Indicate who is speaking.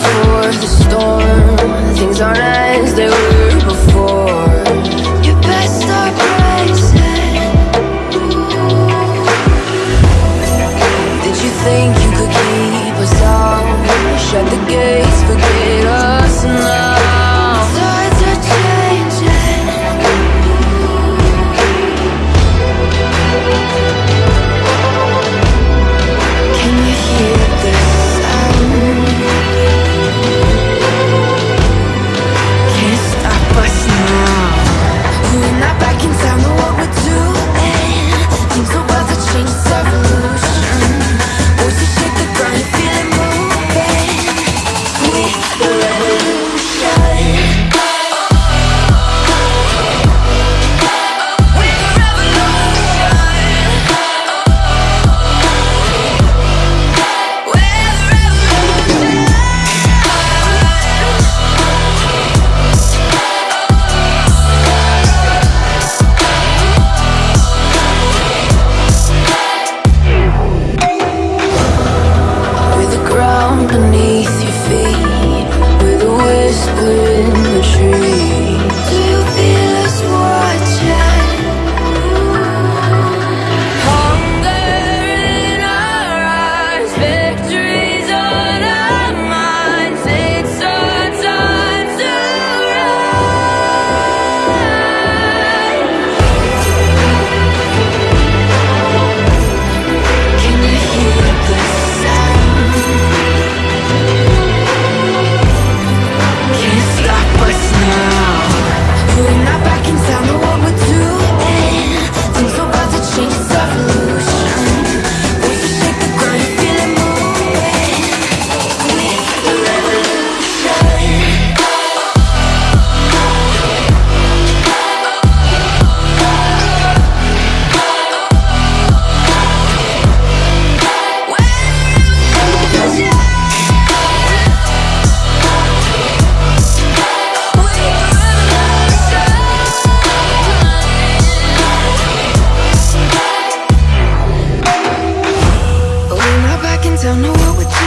Speaker 1: before the storm. Things aren't as they were don't know what we're doing.